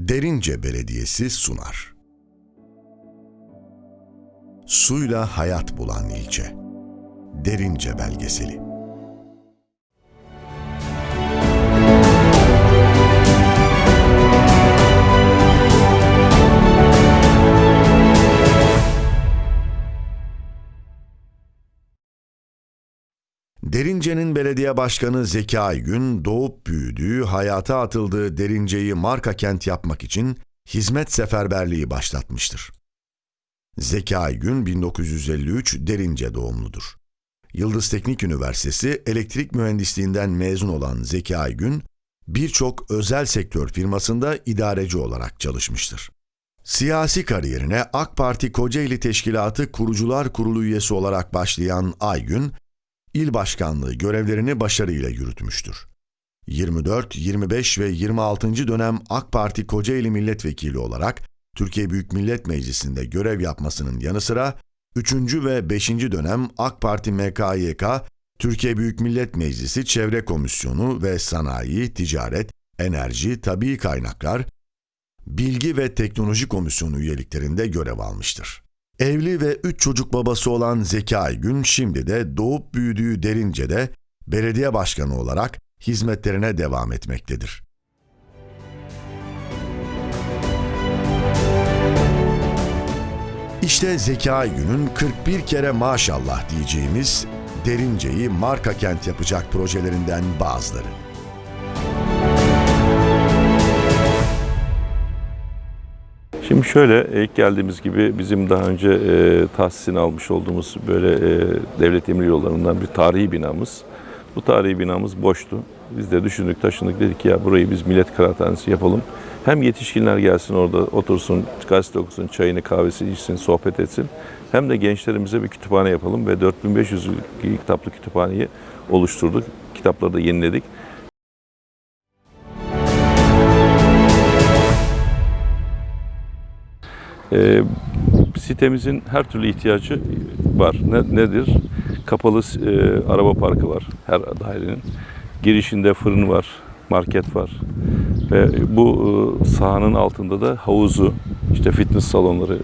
Derince Belediyesi sunar. Suyla hayat bulan ilçe. Derince belgeseli. Derince'nin belediye başkanı Zeki Aygün, doğup büyüdüğü, hayata atıldığı Derince'yi marka kent yapmak için hizmet seferberliği başlatmıştır. Zeki Aygün 1953 Derince doğumludur. Yıldız Teknik Üniversitesi elektrik mühendisliğinden mezun olan Zeki Aygün, birçok özel sektör firmasında idareci olarak çalışmıştır. Siyasi kariyerine AK Parti Kocaeli Teşkilatı Kurucular Kurulu üyesi olarak başlayan Aygün, il başkanlığı görevlerini başarıyla yürütmüştür. 24, 25 ve 26. dönem AK Parti Kocaeli Milletvekili olarak Türkiye Büyük Millet Meclisi'nde görev yapmasının yanı sıra 3. ve 5. dönem AK Parti MKYK Türkiye Büyük Millet Meclisi Çevre Komisyonu ve Sanayi, Ticaret, Enerji, Tabii Kaynaklar, Bilgi ve Teknoloji Komisyonu üyeliklerinde görev almıştır. Evli ve üç çocuk babası olan Zeki Aygün şimdi de doğup büyüdüğü Derince'de belediye başkanı olarak hizmetlerine devam etmektedir. İşte Zeki Aygün'ün 41 kere maşallah diyeceğimiz Derince'yi marka kent yapacak projelerinden bazıları. Şimdi şöyle ilk geldiğimiz gibi bizim daha önce e, tahsisini almış olduğumuz böyle e, devlet emir yollarından bir tarihi binamız. Bu tarihi binamız boştu. Biz de düşündük taşındık dedik ya burayı biz millet kıraathanesi yapalım. Hem yetişkinler gelsin orada otursun, gazete okusun, çayını kahvesini içsin, sohbet etsin. Hem de gençlerimize bir kütüphane yapalım ve 4500 kitaplı kütüphaneyi oluşturduk. Kitapları da yeniledik. E, sitemizin her türlü ihtiyacı var. Ne, nedir? Kapalı e, araba parkı var her dairenin. Girişinde fırın var, market var. Ve bu e, sahanın altında da havuzu, işte fitness salonları,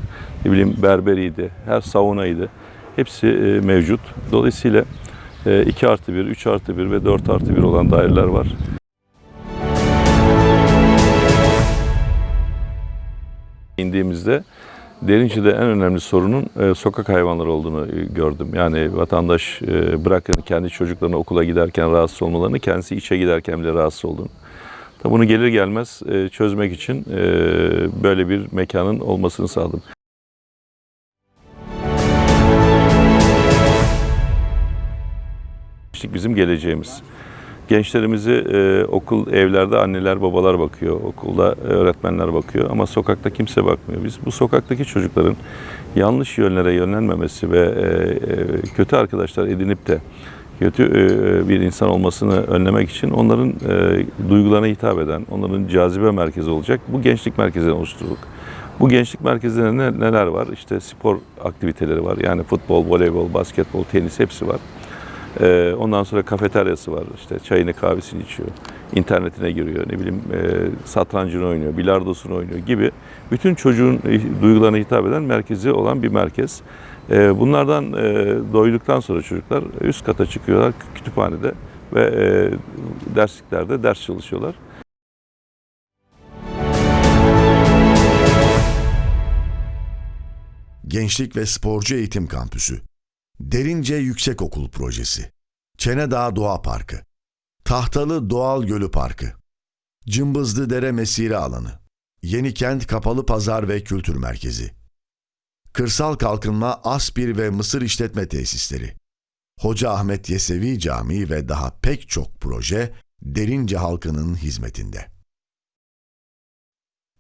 ne bileyim berberiydi, her saunaydı. Hepsi e, mevcut. Dolayısıyla e, 2 artı 1, 3 artı 1 ve 4 artı 1 olan daireler var. İndiğimizde Derince'de en önemli sorunun e, sokak hayvanları olduğunu e, gördüm. Yani vatandaş e, bırakın kendi çocuklarını okula giderken rahatsız olmalarını, kendisi işe giderken bile rahatsız olduğunu. Tabi bunu gelir gelmez e, çözmek için e, böyle bir mekanın olmasını sağladım. Bizim geleceğimiz. Gençlerimizi e, okul, evlerde anneler, babalar bakıyor, okulda öğretmenler bakıyor ama sokakta kimse bakmıyor. Biz bu sokaktaki çocukların yanlış yönlere yönlenmemesi ve e, e, kötü arkadaşlar edinip de kötü e, bir insan olmasını önlemek için onların e, duygularına hitap eden, onların cazibe merkezi olacak bu gençlik merkezini oluşturduk. Bu gençlik merkezlerinde ne- neler var? İşte spor aktiviteleri var. Yani futbol, voleybol, basketbol, tenis hepsi var. Ee, ondan sonra kafeteryası var. İşte çayını kahvesini içiyor. internetine giriyor. Ne bileyim e, satrancını oynuyor, bilardosunu oynuyor gibi. Bütün çocuğun e, duygularına hitap eden merkezi olan bir merkez. E, bunlardan e, doyduktan sonra çocuklar üst kata çıkıyorlar kütüphanede ve dersliklerde ders çalışıyorlar. Gençlik ve Sporcu Eğitim Kampüsü, Derince Yüksekokul Projesi, Çenedağ Doğa Parkı, Tahtalı Doğal Gölü Parkı, Cımbızlı Dere Mesire Alanı, Yenikent Kapalı Pazar ve Kültür Merkezi, Kırsal Kalkınma Aspir ve Mısır İşletme Tesisleri, Hoca Ahmet Yesevi Camii ve daha pek çok proje Derince halkının hizmetinde.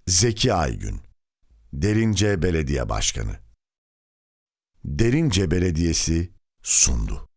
Zeki Aygün, Derince Belediye Başkanı Derince Belediyesi sundu.